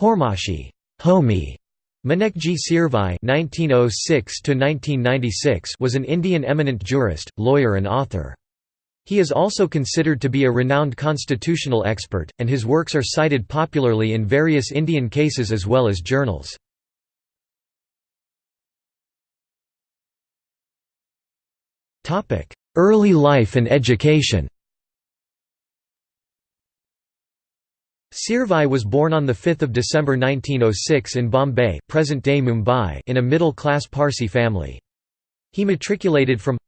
Hormasji Homi Maneckji Seervai (1906–1996) was an Indian eminent jurist, lawyer, and author. He is also considered to be a renowned constitutional expert, and his works are cited popularly in various Indian cases as well as journals. Early life and education Seervai was born on 5 December 1906 in Bombay present-day Mumbai in a middle-class Parsi family. He matriculated from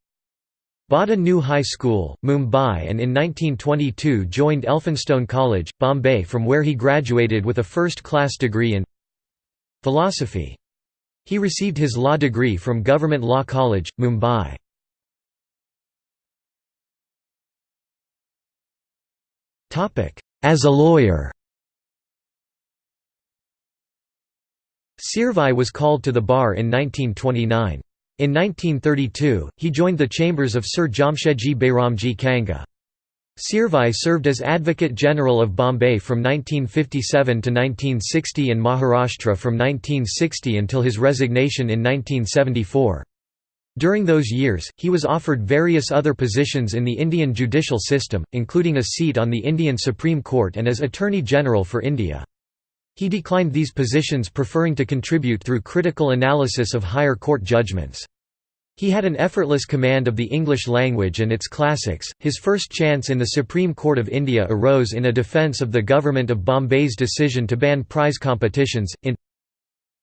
Bharda New High School, Mumbai and in 1922 joined Elphinstone College, Bombay from where he graduated with a first-class degree in philosophy. He received his law degree from Government Law College, Mumbai. As a lawyer Seervai was called to the bar in 1929. In 1932, he joined the chambers of Sir Jamshedji Behramji Kanga. Seervai served as Advocate General of Bombay from 1957 to 1960 and Maharashtra from 1960 until his resignation in 1974. During those years, he was offered various other positions in the Indian judicial system, including a seat on the Indian Supreme Court and as Attorney General for India. He declined these positions preferring to contribute through critical analysis of higher court judgments. He had an effortless command of the English language and its classics. His first chance in the Supreme Court of India arose in a defence of the government of Bombay's decision to ban prize competitions, in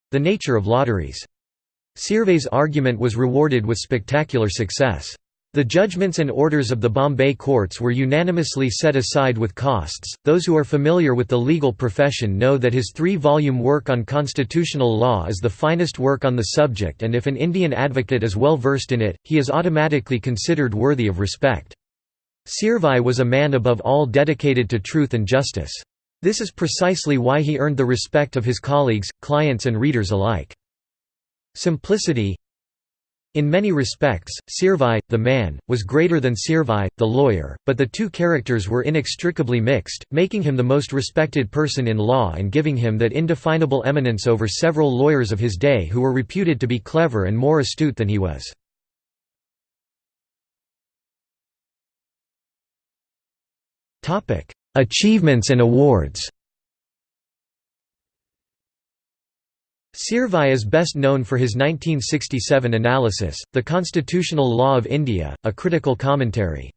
The Nature of Lotteries. Seervai's argument was rewarded with spectacular success. The judgments and orders of the Bombay courts were unanimously set aside with costs. Those who are familiar with the legal profession know that his three volume work on constitutional law is the finest work on the subject, and if an Indian advocate is well versed in it, he is automatically considered worthy of respect. Seervai was a man above all dedicated to truth and justice. This is precisely why he earned the respect of his colleagues, clients, and readers alike. Simplicity, in many respects, Seervai, the man, was greater than Seervai, the lawyer, but the two characters were inextricably mixed, making him the most respected person in law and giving him that indefinable eminence over several lawyers of his day who were reputed to be clever and more astute than he was. Achievements and awards Seervai is best known for his 1967 analysis, The Constitutional Law of India, a critical commentary.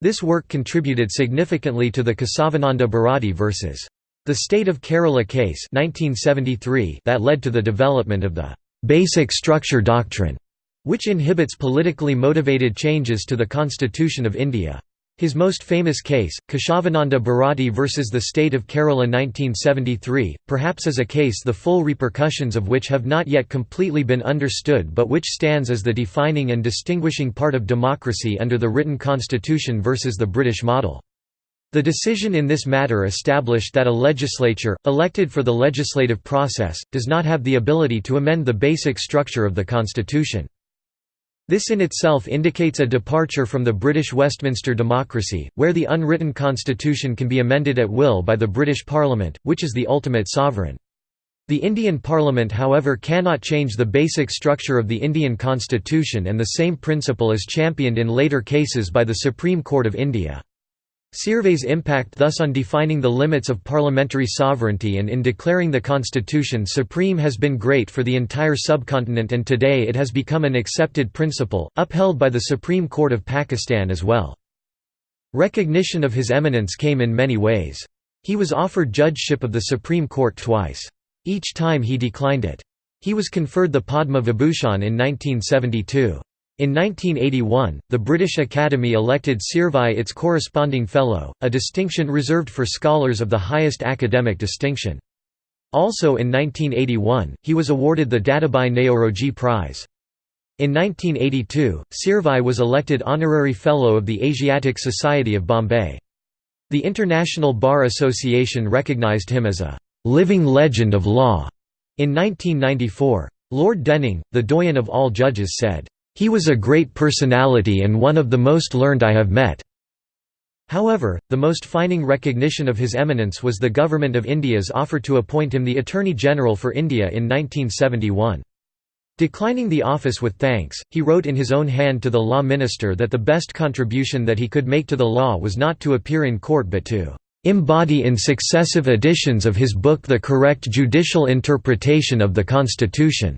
This work contributed significantly to the Kesavananda Bharati vs. The State of Kerala case 1973 that led to the development of the «basic structure doctrine», which inhibits politically motivated changes to the Constitution of India. His most famous case, Kesavananda Bharati versus the State of Kerala 1973, perhaps is a case the full repercussions of which have not yet completely been understood but which stands as the defining and distinguishing part of democracy under the written constitution versus the British model. The decision in this matter established that a legislature, elected for the legislative process, does not have the ability to amend the basic structure of the constitution. This in itself indicates a departure from the British Westminster democracy, where the unwritten constitution can be amended at will by the British Parliament, which is the ultimate sovereign. The Indian Parliament however cannot change the basic structure of the Indian constitution and the same principle is championed in later cases by the Supreme Court of India. Seervai's impact thus on defining the limits of parliamentary sovereignty and in declaring the constitution supreme has been great for the entire subcontinent and today it has become an accepted principle, upheld by the Supreme Court of Pakistan as well. Recognition of his eminence came in many ways. He was offered judgeship of the Supreme Court twice. Each time he declined it. He was conferred the Padma Vibhushan in 1972. In 1981, the British Academy elected Seervai its corresponding fellow, a distinction reserved for scholars of the highest academic distinction. Also in 1981, he was awarded the Dadabhai Naoroji Prize. In 1982, Seervai was elected Honorary Fellow of the Asiatic Society of Bombay. The International Bar Association recognized him as a «living legend of law» in 1994. Lord Denning, the doyen of all judges said, he was a great personality and one of the most learned I have met. However, the most fining recognition of his eminence was the Government of India's offer to appoint him the Attorney General for India in 1971. Declining the office with thanks, he wrote in his own hand to the law minister that the best contribution that he could make to the law was not to appear in court but to embody in successive editions of his book the correct judicial interpretation of the Constitution."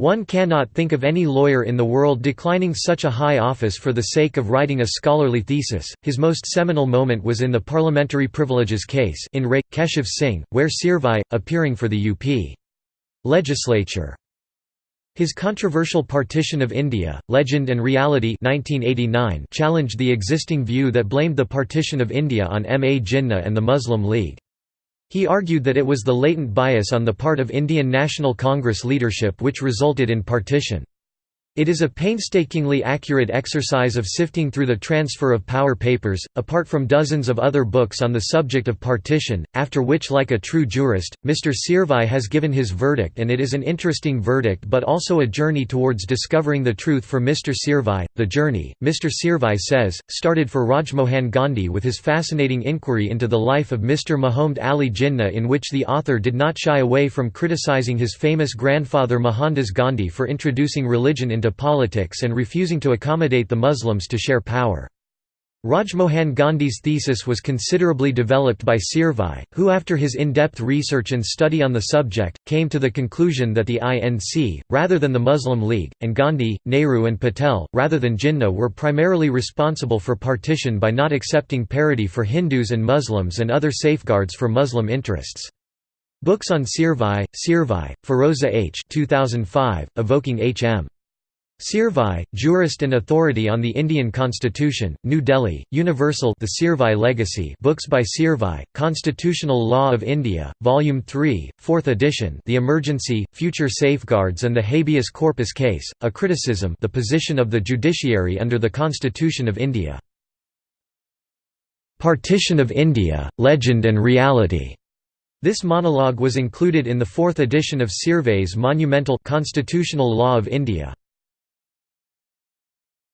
One cannot think of any lawyer in the world declining such a high office for the sake of writing a scholarly thesis. His most seminal moment was in the parliamentary privileges case in Re. Keshav Singh, where Seervai, appearing for the UP legislature, his controversial Partition of India, Legend and Reality 1989 challenged the existing view that blamed the partition of India on M. A. Jinnah and the Muslim League. He argued that it was the latent bias on the part of Indian National Congress leadership which resulted in partition. It is a painstakingly accurate exercise of sifting through the transfer of power papers, apart from dozens of other books on the subject of partition, after which like a true jurist, Mr. Seervai has given his verdict and it is an interesting verdict but also a journey towards discovering the truth for Mr. Seervai. The journey, Mr. Seervai says, started for Rajmohan Gandhi with his fascinating inquiry into the life of Mr. Mahomed Ali Jinnah in which the author did not shy away from criticizing his famous grandfather Mohandas Gandhi for introducing religion into politics and refusing to accommodate the Muslims to share power. Rajmohan Gandhi's thesis was considerably developed by Seervai, who after his in-depth research and study on the subject, came to the conclusion that the INC, rather than the Muslim League, and Gandhi, Nehru and Patel, rather than Jinnah were primarily responsible for partition by not accepting parity for Hindus and Muslims and other safeguards for Muslim interests. Books on Seervai, Seervai, Feroza H. 2005, evoking H. M. Seervai, Jurist and Authority on the Indian Constitution, New Delhi, Universal The Seervai Legacy Books by Seervai, Constitutional Law of India, Volume 3, 4th edition The Emergency, Future Safeguards and the Habeas Corpus Case, A Criticism the Position of the Judiciary under the Constitution of India. Partition of India, Legend and Reality this monologue was included in the fourth edition of Seervai's monumental Constitutional Law of India.